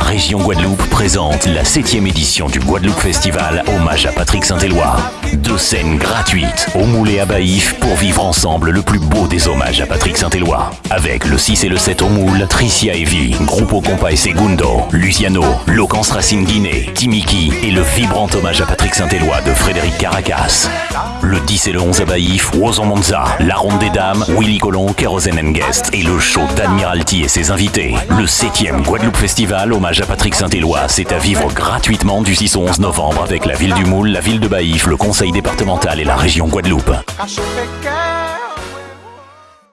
région Guadeloupe présente la 7ème édition du Guadeloupe Festival Hommage à Patrick Saint-Éloi. Deux scènes gratuites au Moulé à Baïf pour vivre ensemble le plus beau des hommages à Patrick Saint-Éloi. Avec le 6 et le 7 au Moule, Tricia Evie, Grupo Compa et Segundo, Luciano, Locance Racine Guinée, Timiki et le vibrant hommage à Patrick Saint-Éloi de Frédéric Caracas. Le 10 et le 11 à Baïf, Monza, La Ronde des Dames, Willy Colon, Kerosene Guest et le show d'Admiralty et ses invités. Le 7ème Guadeloupe Festival, hommage à Patrick Saint-Éloi, c'est à vivre gratuitement du 6 au 11 novembre avec la ville du Moule, la ville de Baïf, le conseil départemental et la région Guadeloupe.